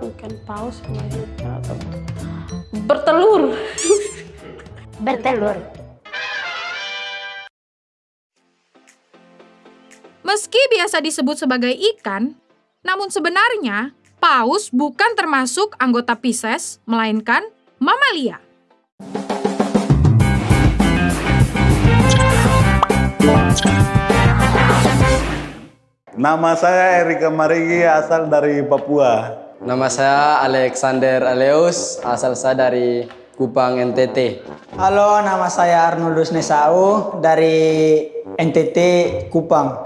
bukan paus melahirkan atau bertelur. Bertelur. Meski biasa disebut sebagai ikan, namun sebenarnya paus bukan termasuk anggota Pisces, melainkan mamalia. Nama saya Erika Marigi, asal dari Papua. Nama saya Alexander Aleus, asal saya dari Kupang, NTT. Halo, nama saya Arnoldus Nesau dari NTT Kupang.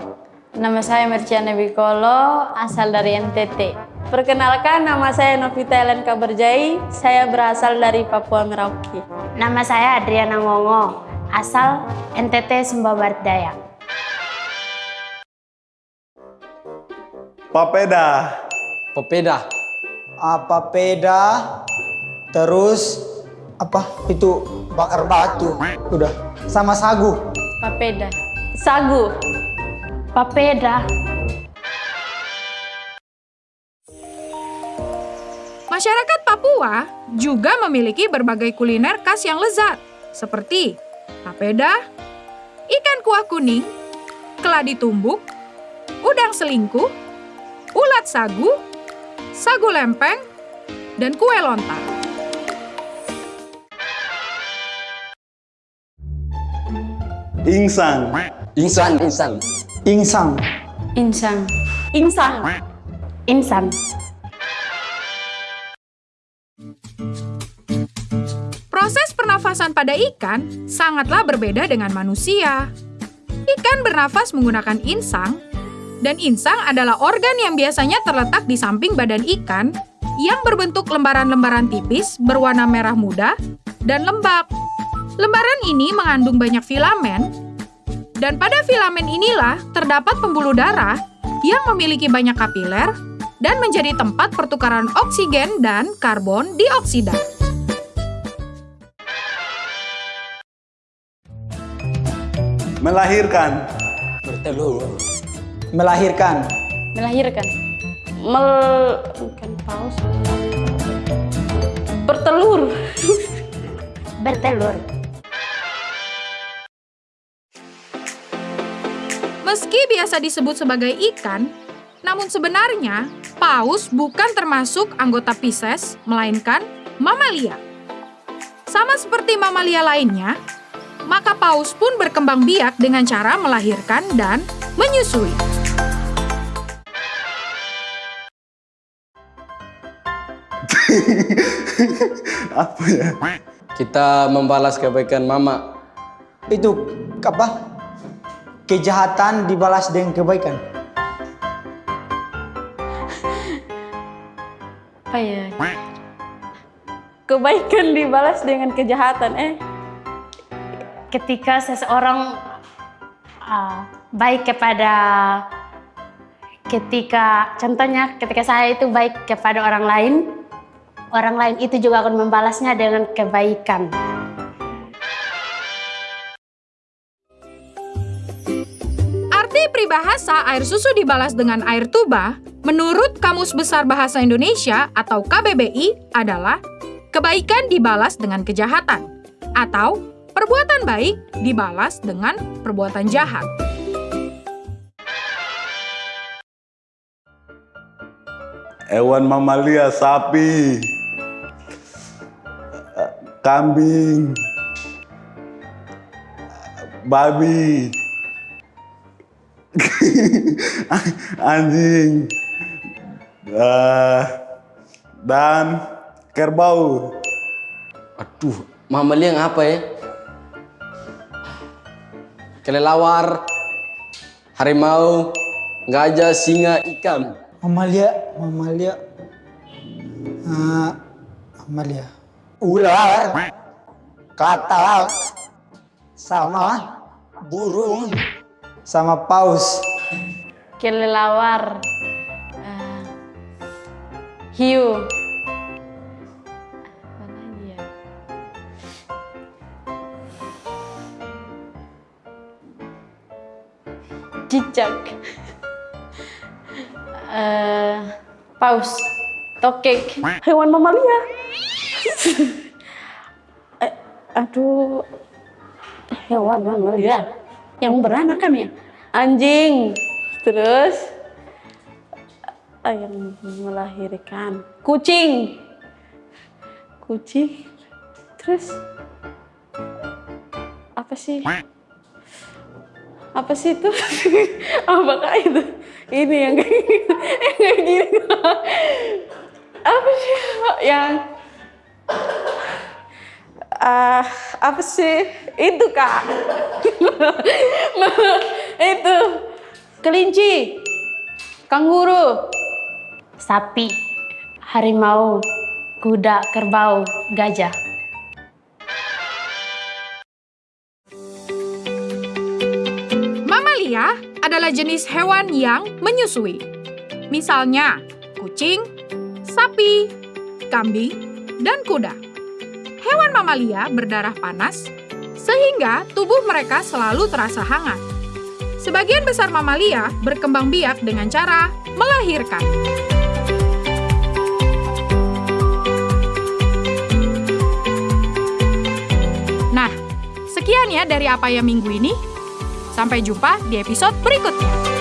Nama saya Merciana Bikolo, asal dari NTT. Perkenalkan, nama saya Novita Ellen Kaberjai, saya berasal dari Papua Merauke. Nama saya Adriana Ngongo, asal NTT Sumba Barat Daya. Papeda. Popeda, Apa peda? Terus apa itu bakar batu? Udah. Sama sagu. Papeda. Sagu. Papeda. Masyarakat Papua juga memiliki berbagai kuliner khas yang lezat, seperti papeda, ikan kuah kuning, keladi tumbuk, udang selingkuh, ulat sagu, sagu lempeng, dan kue lontar. Insang. Insan, Insan. Insang. Insang. Insang. Insan. Proses pernafasan pada ikan sangatlah berbeda dengan manusia. Ikan bernafas menggunakan insang, dan insang adalah organ yang biasanya terletak di samping badan ikan yang berbentuk lembaran-lembaran tipis berwarna merah muda dan lembab. Lembaran ini mengandung banyak filamen, dan pada filamen inilah terdapat pembuluh darah yang memiliki banyak kapiler dan menjadi tempat pertukaran oksigen dan karbon dioksida. Melahirkan. Bertelur. Melahirkan. Melahirkan. Mel... bukan paus. Bertelur. Bertelur. Meski biasa disebut sebagai ikan, namun sebenarnya paus bukan termasuk anggota Pisces, melainkan mamalia. Sama seperti mamalia lainnya, maka paus pun berkembang biak dengan cara melahirkan dan menyusui. Apa ya? Kita membalas kebaikan mama. Itu apa? Kejahatan dibalas dengan kebaikan. Apa ya? Kebaikan dibalas dengan kejahatan. Eh, Ketika seseorang uh, baik kepada ketika contohnya ketika saya itu baik kepada orang lain, orang lain itu juga akan membalasnya dengan kebaikan. Arti peribahasa air susu dibalas dengan air tuba, menurut Kamus Besar Bahasa Indonesia atau KBBI adalah kebaikan dibalas dengan kejahatan atau perbuatan baik dibalas dengan perbuatan jahat. Hewan mamalia, sapi. Kambing. Babi. Anjing. Eh, dan kerbau. Aduh, mamalia yang apa ya? Kelelawar, harimau, gajah, singa, ikan. Mamalia, mamalia. Ah, mamalia. Ular. Katak. Sama burung. Sama paus. kelelawar. Eh, hiu. Ya? Cicak. Eh, paus. Tokek. Hewan mamalia. Eh, aduh. Hewan mamalia. Yang beranak kan ya? Anjing. Terus yang melahirkan. Kucing. Kucing. Terus apa sih? Apa sih itu? Apakah itu? Ini yang kayak gini. Apa sih? Yang ah apa sih? Itu kak. Itu. Kelinci. Kanguru Sapi, harimau, kuda, kerbau, gajah. Adalah jenis hewan yang menyusui. Misalnya, kucing, sapi, kambing, dan kuda. Hewan mamalia berdarah panas, sehingga tubuh mereka selalu terasa hangat. Sebagian besar mamalia berkembang biak dengan cara melahirkan. Nah, sekian ya dari apa ya minggu ini. Sampai jumpa di episode berikutnya.